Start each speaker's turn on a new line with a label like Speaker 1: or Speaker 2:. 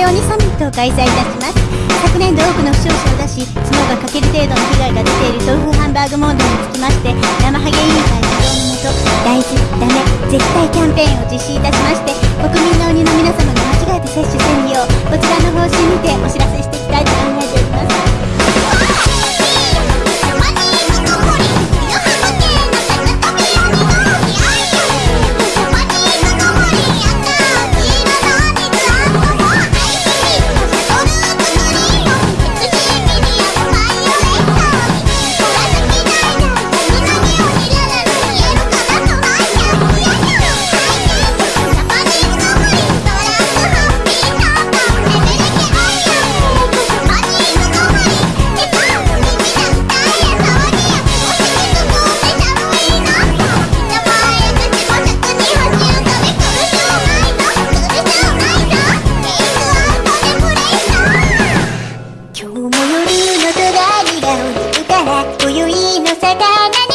Speaker 1: イオサミットを開催いたします。昨年度多くの負傷者を出しそが欠ける程度の被害が出ている豆腐ハンバーグ問題につきまして生ハゲ委員会指導のもと大事ダメ絶対キャンペーンを実施いたしまして国民の鬼の皆様が間違えて接種せんようこちらの方針にてお知らせして今日も夜の隣がが踊るから今宵の魚